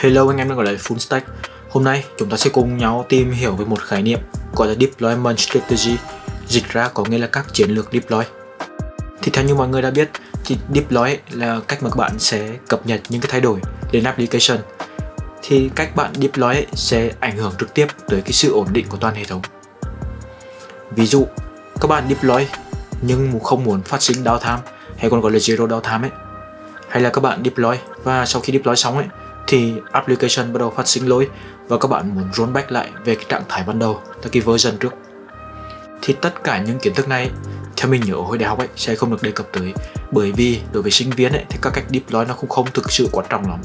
Hello anh em đang gọi là Full Stack. Hôm nay chúng ta sẽ cùng nhau tìm hiểu về một khái niệm gọi là Deployment Strategy, Dịch ra có nghĩa là các chiến lược deploy. Thì theo như mọi người đã biết, thì deploy là cách mà các bạn sẽ cập nhật những cái thay đổi đến application. Thì cách bạn deploy sẽ ảnh hưởng trực tiếp tới cái sự ổn định của toàn hệ thống. Ví dụ, các bạn deploy nhưng không muốn phát sinh downtime, hay còn gọi là zero downtime ấy. Hay là các bạn deploy và sau khi deploy xong ấy thì application bắt đầu phát sinh lỗi và các bạn muốn rollback lại về cái trạng thái ban đầu tại cái version trước. Thì tất cả những kiến thức này, theo mình nhớ hồi đại học ấy, sẽ không được đề cập tới. Bởi vì đối với sinh viên ấy, thì các cách deploy nó cũng không thực sự quan trọng lắm.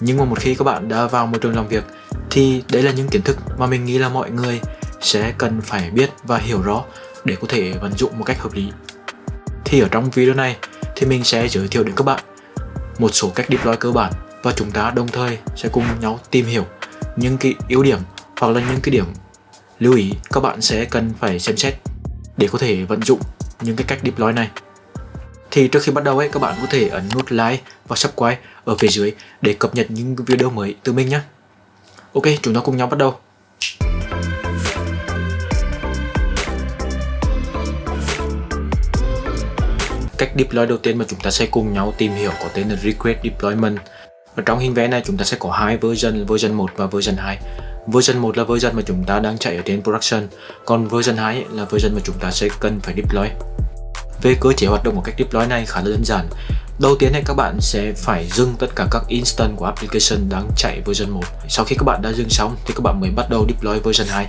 Nhưng mà một khi các bạn đã vào môi trường làm việc, thì đấy là những kiến thức mà mình nghĩ là mọi người sẽ cần phải biết và hiểu rõ để có thể vận dụng một cách hợp lý. Thì ở trong video này thì mình sẽ giới thiệu đến các bạn một số cách deploy cơ bản và chúng ta đồng thời sẽ cùng nhau tìm hiểu những cái ưu điểm hoặc là những cái điểm lưu ý các bạn sẽ cần phải xem xét để có thể vận dụng những cái cách deploy này. Thì trước khi bắt đầu ấy, các bạn có thể ấn nút like và subscribe ở phía dưới để cập nhật những video mới từ mình nhé. Ok, chúng ta cùng nhau bắt đầu. Cách deploy đầu tiên mà chúng ta sẽ cùng nhau tìm hiểu có tên là request deployment và trong hình vẽ này chúng ta sẽ có hai version, version 1 và version 2. Version 1 là version mà chúng ta đang chạy ở trên production, còn version 2 là version mà chúng ta sẽ cần phải deploy. Về cơ chế hoạt động của cách deploy này khá là đơn giản. Đầu tiên thì các bạn sẽ phải dừng tất cả các instance của application đang chạy version 1. Sau khi các bạn đã dừng xong thì các bạn mới bắt đầu deploy version 2.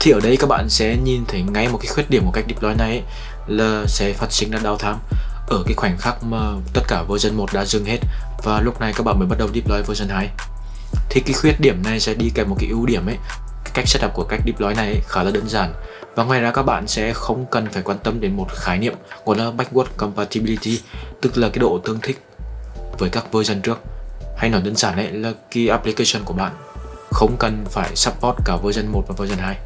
Thì ở đây các bạn sẽ nhìn thấy ngay một cái khuyết điểm của cách deploy này là sẽ phát sinh ra downtime ở cái khoảnh khắc mà tất cả version 1 đã dừng hết và lúc này các bạn mới bắt đầu deploy version 2 thì cái khuyết điểm này sẽ đi kèm một cái ưu điểm ấy. Cái cách setup của cách deploy này ấy, khá là đơn giản. Và ngoài ra các bạn sẽ không cần phải quan tâm đến một khái niệm gọi là backward compatibility tức là cái độ tương thích với các version trước. Hay nói đơn giản ấy là cái application của bạn không cần phải support cả version 1 và version 2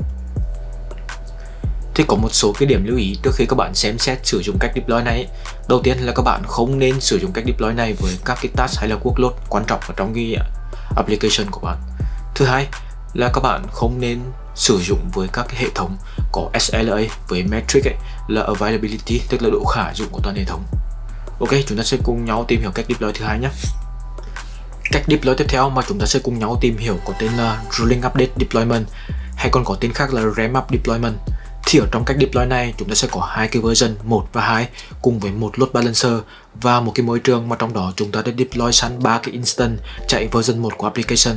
thì có một số cái điểm lưu ý trước khi các bạn xem xét sử dụng cách deploy này. Đầu tiên là các bạn không nên sử dụng cách deploy này với các cái task hay là workload quan trọng ở trong cái à, application của bạn. Thứ hai là các bạn không nên sử dụng với các cái hệ thống có SLA với metric ấy, là availability tức là độ khả dụng của toàn hệ thống. Ok chúng ta sẽ cùng nhau tìm hiểu cách deploy thứ hai nhé. Cách deploy tiếp theo mà chúng ta sẽ cùng nhau tìm hiểu có tên là rolling update deployment hay còn có tên khác là ramp up deployment thì ở trong cách deploy này, chúng ta sẽ có hai cái version 1 và 2 cùng với một load balancer và một cái môi trường mà trong đó chúng ta đã deploy sẵn ba cái instance chạy version 1 của application.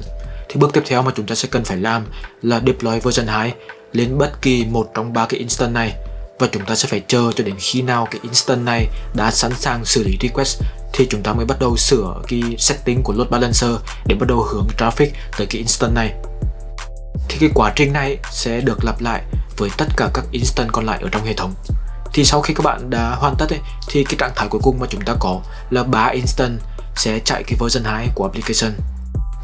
Thì bước tiếp theo mà chúng ta sẽ cần phải làm là deploy version 2 lên bất kỳ một trong ba cái instance này và chúng ta sẽ phải chờ cho đến khi nào cái instance này đã sẵn sàng xử lý request thì chúng ta mới bắt đầu sửa cái setting của load balancer để bắt đầu hướng traffic tới cái instance này thì cái quá trình này sẽ được lặp lại với tất cả các instance còn lại ở trong hệ thống. Thì sau khi các bạn đã hoàn tất ấy, thì cái trạng thái cuối cùng mà chúng ta có là 3 instance sẽ chạy cái version 2 của application.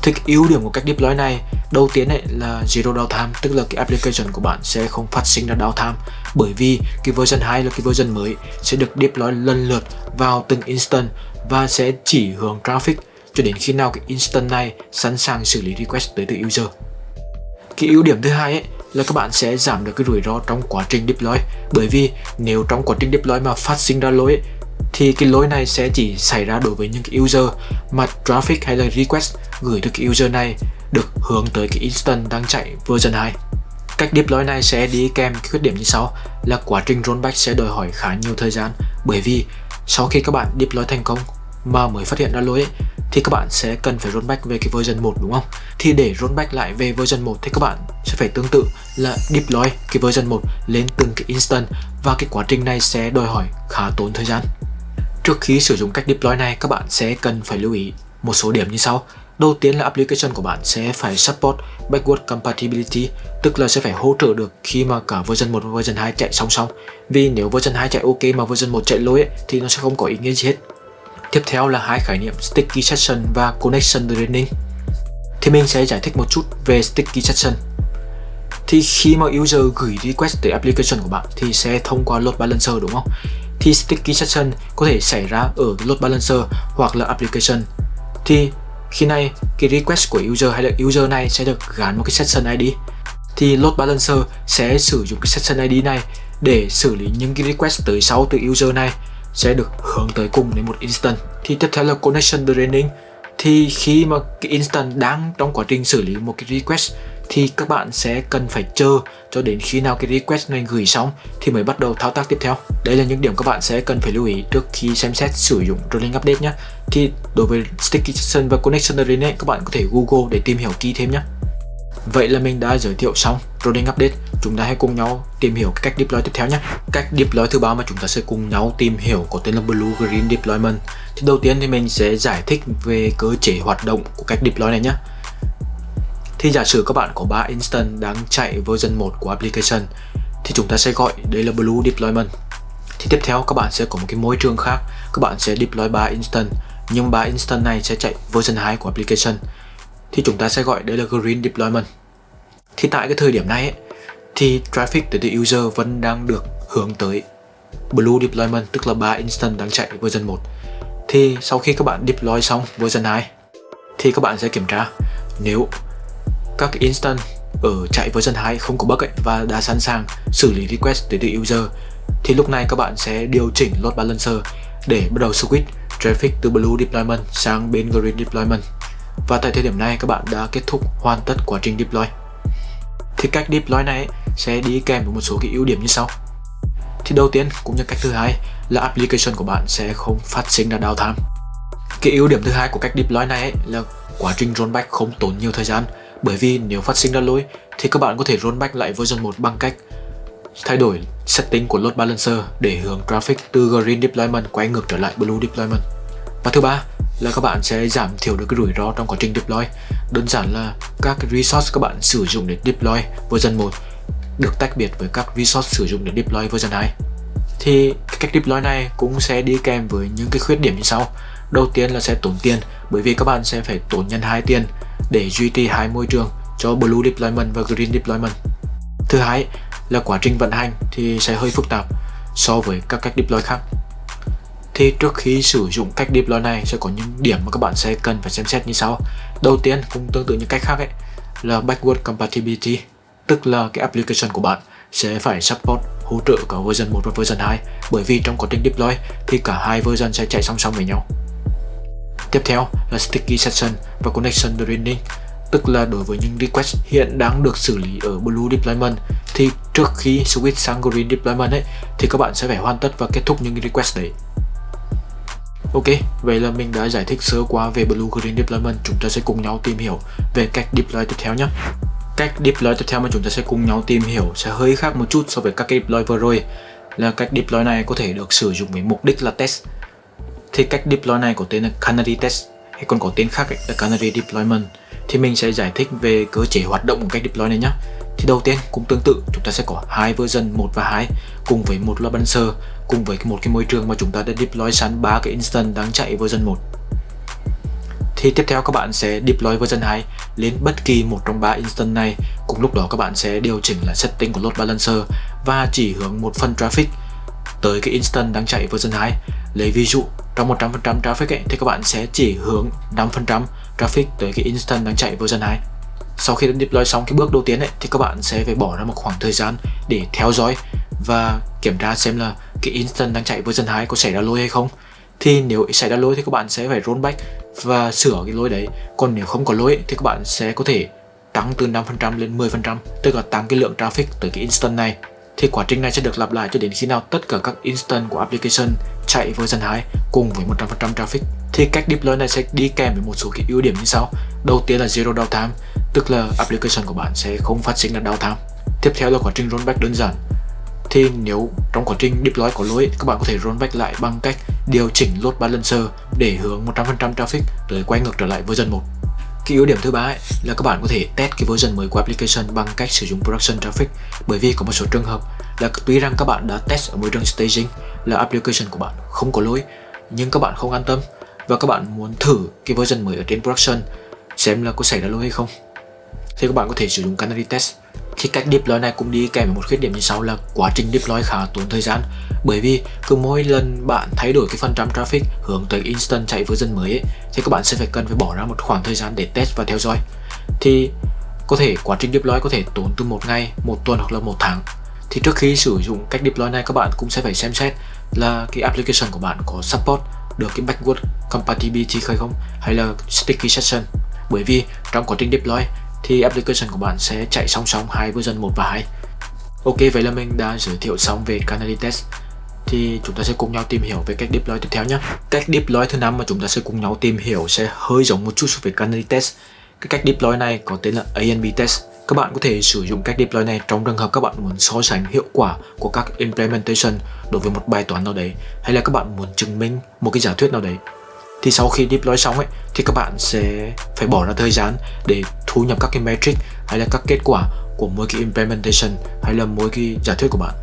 Thì cái ưu điểm của cách deploy này đầu tiên ấy là zero downtime tức là cái application của bạn sẽ không phát sinh ra downtime bởi vì cái version 2 là cái version mới sẽ được deploy lần lượt vào từng instant và sẽ chỉ hướng traffic cho đến khi nào cái instant này sẵn sàng xử lý request tới từ user cái ưu điểm thứ hai ấy là các bạn sẽ giảm được cái rủi ro trong quá trình deploy. Bởi vì nếu trong quá trình deploy mà phát sinh ra lỗi thì cái lỗi này sẽ chỉ xảy ra đối với những cái user mà traffic hay là request gửi từ cái user này được hướng tới cái instance đang chạy version 2 cách deploy này sẽ đi kèm cái khuyết điểm như sau là quá trình rollback sẽ đòi hỏi khá nhiều thời gian. Bởi vì sau khi các bạn deploy thành công mà mới phát hiện ra lỗi ấy, thì các bạn sẽ cần phải rollback về cái version 1 đúng không? Thì để rollback lại về version 1 thì các bạn sẽ phải tương tự là deploy cái version 1 lên từng cái instance và cái quá trình này sẽ đòi hỏi khá tốn thời gian. Trước khi sử dụng cách deploy này các bạn sẽ cần phải lưu ý một số điểm như sau. Đầu tiên là application của bạn sẽ phải support backward compatibility tức là sẽ phải hỗ trợ được khi mà cả version 1 và version 2 chạy song song. Vì nếu version 2 chạy ok mà version 1 chạy lỗi ấy, thì nó sẽ không có ý nghĩa gì hết. Tiếp theo là hai khái niệm Sticky Session và Connection Draining. Thì mình sẽ giải thích một chút về Sticky Session. Thì khi mà user gửi request tới application của bạn thì sẽ thông qua load balancer, đúng không? Thì Sticky Session có thể xảy ra ở load balancer hoặc là application. Thì khi này, cái request của user hay là user này sẽ được gắn một cái session ID thì load balancer sẽ sử dụng cái session ID này để xử lý những cái request tới sau từ user này sẽ được hướng tới cùng đến một instant thì tiếp theo là connection draining thì khi mà cái instant đang trong quá trình xử lý một cái request, thì các bạn sẽ cần phải chờ cho đến khi nào cái request này gửi xong thì mới bắt đầu thao tác tiếp theo. Đây là những điểm các bạn sẽ cần phải lưu ý trước khi xem xét sử dụng rolling update nhé. Thì đối với sticky session và connection draining các bạn có thể google để tìm hiểu kỹ thêm nhé. Vậy là mình đã giới thiệu xong rolling update chúng ta hãy cùng nhau tìm hiểu cách deploy tiếp theo nhé. Cách deploy thứ ba mà chúng ta sẽ cùng nhau tìm hiểu có tên là blue green deployment. Thì đầu tiên thì mình sẽ giải thích về cơ chế hoạt động của cách deploy này nhé. Thì giả sử các bạn có 3 instance đang chạy version 1 của application thì chúng ta sẽ gọi đây là blue deployment. Thì tiếp theo các bạn sẽ có một cái môi trường khác. Các bạn sẽ deploy 3 instance nhưng 3 instance này sẽ chạy version 2 của application. Thì chúng ta sẽ gọi đây là green deployment. Thì tại cái thời điểm này ấy, thì traffic từ từ user vẫn đang được hướng tới. Blue deployment tức là 3 instance đang chạy version 1 thì sau khi các bạn deploy xong version 2 thì các bạn sẽ kiểm tra nếu các instance ở chạy version 2 không có bug ấy, và đã sẵn sàng xử lý request từ từ user thì lúc này các bạn sẽ điều chỉnh load balancer để bắt đầu switch traffic từ blue deployment sang bên green deployment. Và tại thời điểm này các bạn đã kết thúc hoàn tất quá trình deploy. Thì cách deploy này sẽ đi kèm với một số cái ưu điểm như sau. Thì đầu tiên, cũng như cách thứ hai, là application của bạn sẽ không phát sinh ra downtime. Cái ưu điểm thứ hai của cách deploy này là quá trình rollback không tốn nhiều thời gian. Bởi vì nếu phát sinh ra lỗi, thì các bạn có thể rollback lại version 1 bằng cách thay đổi setting của load balancer để hướng traffic từ green deployment quay ngược trở lại blue deployment. Và thứ ba, là các bạn sẽ giảm thiểu được cái rủi ro trong quá trình deploy. Đơn giản là các resource các bạn sử dụng để deploy version 1 được tách biệt với các resource sử dụng để deploy version 2 thì cách deploy này cũng sẽ đi kèm với những cái khuyết điểm như sau. Đầu tiên là sẽ tốn tiền, bởi vì các bạn sẽ phải tốn nhân hai tiền để duy trì hai môi trường cho blue deployment và green deployment. Thứ hai là quá trình vận hành thì sẽ hơi phức tạp so với các cách deploy khác. Thì trước khi sử dụng cách deploy này sẽ có những điểm mà các bạn sẽ cần phải xem xét như sau. Đầu tiên, cũng tương tự như cách khác ấy, là backward compatibility tức là cái application của bạn sẽ phải support hỗ trợ cả version 1 và version 2 bởi vì trong quá trình deploy thì cả hai version sẽ chạy song song với nhau. Tiếp theo là sticky session và connection draining tức là đối với những request hiện đang được xử lý ở Blue Deployment thì trước khi switch sang Green Deployment ấy thì các bạn sẽ phải hoàn tất và kết thúc những request đấy. Ok, vậy là mình đã giải thích sơ qua về Blue Green Deployment. Chúng ta sẽ cùng nhau tìm hiểu về cách deploy tiếp theo nhé. Cách deploy tiếp theo mà chúng ta sẽ cùng nhau tìm hiểu sẽ hơi khác một chút so với các cái deploy vừa rồi. Là cách deploy này có thể được sử dụng với mục đích là test. Thì cách deploy này có tên là Canary Test, hay còn có tên khác là Canary Deployment. Thì mình sẽ giải thích về cơ chế hoạt động của cách deploy này nhé thì đầu tiên cũng tương tự, chúng ta sẽ có hai version 1 và 2 cùng với một load balancer cùng với một cái môi trường mà chúng ta đã deploy sẵn ba cái instance đang chạy version 1 thì tiếp theo các bạn sẽ deploy version 2 lên bất kỳ một trong ba instance này. Cùng lúc đó các bạn sẽ điều chỉnh là setting của load balancer và chỉ hướng một phần traffic tới cái instance đang chạy version 2 lấy ví dụ trong 100% traffic ấy, thì các bạn sẽ chỉ hướng 5% traffic tới cái instance đang chạy version 2 sau khi đã deploy xong cái bước đầu tiên ấy, thì các bạn sẽ phải bỏ ra một khoảng thời gian để theo dõi và kiểm tra xem là cái instance đang chạy version 2 có xảy ra lỗi hay không. Thì nếu xảy ra lỗi thì các bạn sẽ phải rollback và sửa cái lỗi đấy. Còn nếu không có lỗi thì các bạn sẽ có thể tăng từ 5% lên 10% tức là tăng cái lượng traffic tới cái instance này. Thì quá trình này sẽ được lặp lại cho đến khi nào tất cả các instance của application chạy version 2 cùng với 100% traffic. Thì cách deploy này sẽ đi kèm với một số cái ưu điểm như sau. Đầu tiên là zero downtime, tức là application của bạn sẽ không phát sinh là downtime. Tiếp theo là quá trình rollback đơn giản. Thì nếu trong quá trình deploy có lỗi, các bạn có thể rollback lại bằng cách điều chỉnh load balancer để hướng 100% traffic rồi quay ngược trở lại version 1 cái ưu điểm thứ ba ấy, là các bạn có thể test cái version mới của application bằng cách sử dụng production traffic bởi vì có một số trường hợp là tuy rằng các bạn đã test ở môi trường staging là application của bạn không có lỗi nhưng các bạn không an tâm và các bạn muốn thử cái version mới ở trên production xem là có xảy ra lỗi hay không. Thì các bạn có thể sử dụng Canary Test khi cách deploy này cũng đi kèm với một khuyết điểm như sau là quá trình deploy khá tốn thời gian. Bởi vì cứ mỗi lần bạn thay đổi cái phần trăm traffic hướng tới instant chạy version mới ấy, thì các bạn sẽ phải cần phải bỏ ra một khoảng thời gian để test và theo dõi. Thì có thể quá trình deploy có thể tốn từ một ngày, một tuần hoặc là một tháng. Thì trước khi sử dụng cách deploy này các bạn cũng sẽ phải xem xét là cái application của bạn có support được cái backward compatibility hay không hay là sticky session. Bởi vì trong quá trình deploy thì application của bạn sẽ chạy song song hai version 1 và 2 Ok, vậy là mình đã giới thiệu xong về Canary Test. Thì chúng ta sẽ cùng nhau tìm hiểu về cách deploy tiếp theo nhé. Cách deploy thứ năm mà chúng ta sẽ cùng nhau tìm hiểu sẽ hơi giống một chút về Canary Test. Cái cách deploy này có tên là anb Test. Các bạn có thể sử dụng cách deploy này trong trường hợp các bạn muốn so sánh hiệu quả của các implementation đối với một bài toán nào đấy, hay là các bạn muốn chứng minh một cái giả thuyết nào đấy thì sau khi deploy xong ấy, thì các bạn sẽ phải bỏ ra thời gian để thu nhập các cái metric hay là các kết quả của mỗi cái implementation hay là mỗi cái giả thuyết của bạn.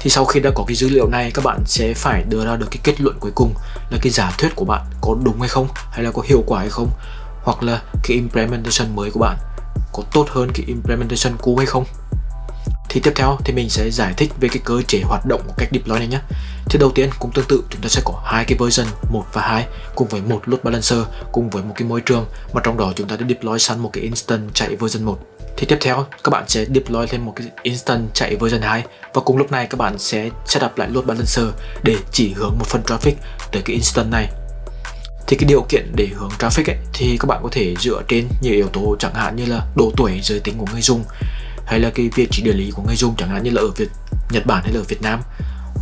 Thì sau khi đã có cái dữ liệu này, các bạn sẽ phải đưa ra được cái kết luận cuối cùng là cái giả thuyết của bạn có đúng hay không, hay là có hiệu quả hay không, hoặc là cái implementation mới của bạn có tốt hơn cái implementation cũ hay không. Thì tiếp theo thì mình sẽ giải thích về cái cơ chế hoạt động của cách deploy này nhé thì đầu tiên cũng tương tự chúng ta sẽ có hai cái version 1 và 2 cùng với một load balancer cùng với một cái môi trường mà trong đó chúng ta đã deploy sẵn một cái instant chạy version 1 thì tiếp theo các bạn sẽ deploy thêm một cái instant chạy version 2 và cùng lúc này các bạn sẽ setup lại load balancer để chỉ hướng một phần traffic tới cái instant này. Thì cái điều kiện để hướng traffic ấy, thì các bạn có thể dựa trên nhiều yếu tố chẳng hạn như là độ tuổi giới tính của người dùng hay là cái vị trí địa lý của người dùng chẳng hạn như là ở Việt Nhật Bản hay là ở Việt Nam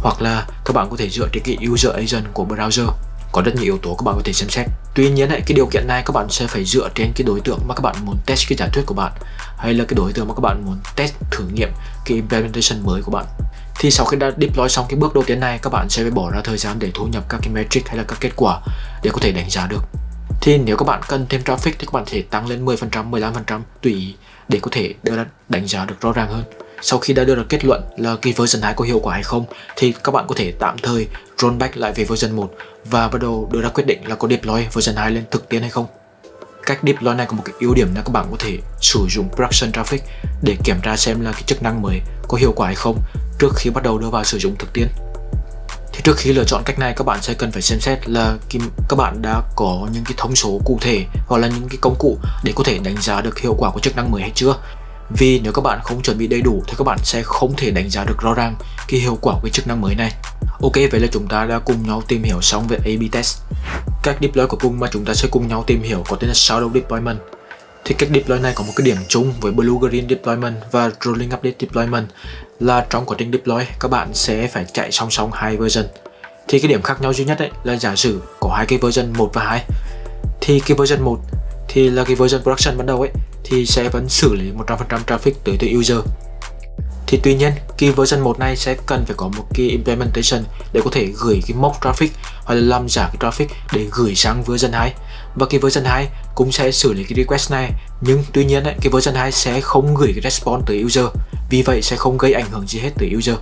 hoặc là các bạn có thể dựa trên cái user agent của browser. Có rất nhiều yếu tố các bạn có thể xem xét. Tuy nhiên cái điều kiện này các bạn sẽ phải dựa trên cái đối tượng mà các bạn muốn test cái giả thuyết của bạn, hay là cái đối tượng mà các bạn muốn test thử nghiệm cái implementation mới của bạn. Thì sau khi đã deploy xong cái bước đầu tiên này, các bạn sẽ phải bỏ ra thời gian để thu nhập các cái metric hay là các kết quả để có thể đánh giá được. Thì nếu các bạn cần thêm traffic thì các bạn thể tăng lên 10% 15% tùy ý, để có thể đưa ra đánh giá được rõ ràng hơn sau khi đã đưa ra kết luận là cái version 2 có hiệu quả hay không, thì các bạn có thể tạm thời rollback lại về version 1 và bắt đầu đưa ra quyết định là có deploy version 2 lên thực tiễn hay không. Cách deploy này có một cái ưu điểm là các bạn có thể sử dụng production traffic để kiểm tra xem là cái chức năng mới có hiệu quả hay không trước khi bắt đầu đưa vào sử dụng thực tiễn. Thì trước khi lựa chọn cách này, các bạn sẽ cần phải xem xét là các bạn đã có những cái thông số cụ thể hoặc là những cái công cụ để có thể đánh giá được hiệu quả của chức năng mới hay chưa vì nếu các bạn không chuẩn bị đầy đủ thì các bạn sẽ không thể đánh giá được rõ ràng cái hiệu quả của cái chức năng mới này. Ok, vậy là chúng ta đã cùng nhau tìm hiểu xong về A-B test. Cách deploy của cùng mà chúng ta sẽ cùng nhau tìm hiểu có tên là Shadow Deployment. Thì cách deploy này có một cái điểm chung với Blue Green Deployment và Rolling Update Deployment là trong quá trình deploy, các bạn sẽ phải chạy song song hai version. Thì cái điểm khác nhau duy nhất ấy là giả sử có hai cái version 1 và 2 thì cái version 1 thì là cái version production ban đầu ấy thì sẽ vẫn xử lý 100% traffic tới từ user. Thì tuy nhiên cái version 1 này sẽ cần phải có một cái implementation để có thể gửi cái mock traffic hoặc là làm giả cái traffic để gửi sang version 2 và cái version 2 cũng sẽ xử lý cái request này nhưng tuy nhiên ấy, cái version 2 sẽ không gửi cái response tới user vì vậy sẽ không gây ảnh hưởng gì hết tới user.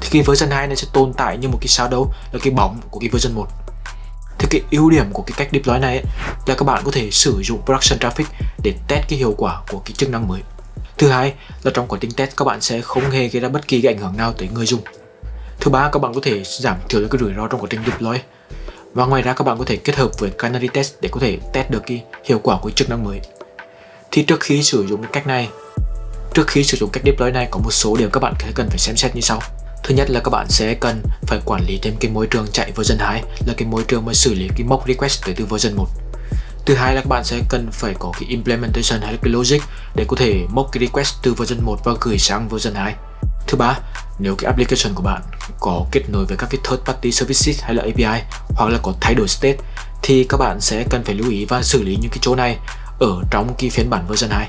Thì cái version 2 này sẽ tồn tại như một cái shadow là cái bóng của cái version 1 thì cái ưu điểm của cái cách deploy này ấy, là các bạn có thể sử dụng production traffic để test cái hiệu quả của cái chức năng mới Thứ hai là trong quá trình test các bạn sẽ không hề gây ra bất kỳ cái ảnh hưởng nào tới người dùng. Thứ ba các bạn có thể giảm thiểu được cái rủi ro trong quá trình deploy. Và ngoài ra các bạn có thể kết hợp với Canary Test để có thể test được cái hiệu quả của chức năng mới. Thì trước khi sử dụng cái cách này, trước khi sử dụng cách deploy này có một số điều các bạn cần phải xem xét như sau. Thứ nhất là các bạn sẽ cần phải quản lý thêm cái môi trường chạy version 2 là cái môi trường mà xử lý cái mock request tới từ version 1 Thứ hai là các bạn sẽ cần phải có cái implementation hay là cái logic để có thể mock cái request từ version 1 và gửi sang version 2. Thứ ba, nếu cái application của bạn có kết nối với các cái third party services hay là API hoặc là có thay đổi state thì các bạn sẽ cần phải lưu ý và xử lý những cái chỗ này ở trong cái phiên bản version 2.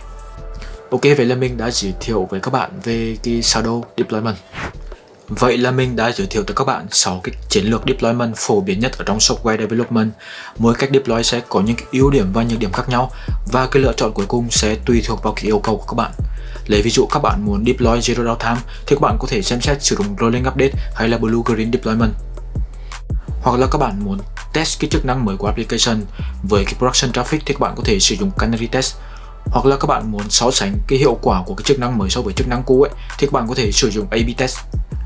Ok, vậy là mình đã giới thiệu với các bạn về cái Shadow Deployment. Vậy là mình đã giới thiệu tới các bạn 6 cái chiến lược deployment phổ biến nhất ở trong software development. Mỗi cách deploy sẽ có những cái ưu điểm và nhược điểm khác nhau, và cái lựa chọn cuối cùng sẽ tùy thuộc vào cái yêu cầu của các bạn. Lấy ví dụ, các bạn muốn deploy zero downtime thì các bạn có thể xem xét sử dụng rolling update hay là blue green deployment. Hoặc là các bạn muốn test cái chức năng mới của application với cái production traffic thì các bạn có thể sử dụng canary test hoặc là các bạn muốn so sánh cái hiệu quả của cái chức năng mới so với chức năng cũ ấy, thì các bạn có thể sử dụng A/B test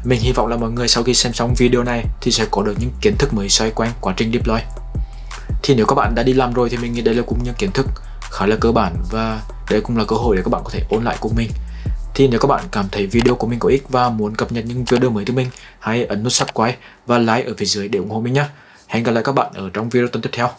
mình hy vọng là mọi người sau khi xem xong video này thì sẽ có được những kiến thức mới xoay quanh quá trình deploy. Thì nếu các bạn đã đi làm rồi thì mình nghĩ đây là cũng những kiến thức khá là cơ bản và đây cũng là cơ hội để các bạn có thể ôn lại cùng mình. Thì nếu các bạn cảm thấy video của mình có ích và muốn cập nhật những video mới từ mình, hãy ấn nút subscribe và like ở phía dưới để ủng hộ mình nhé hẹn gặp lại các bạn ở trong video tuần tiếp theo.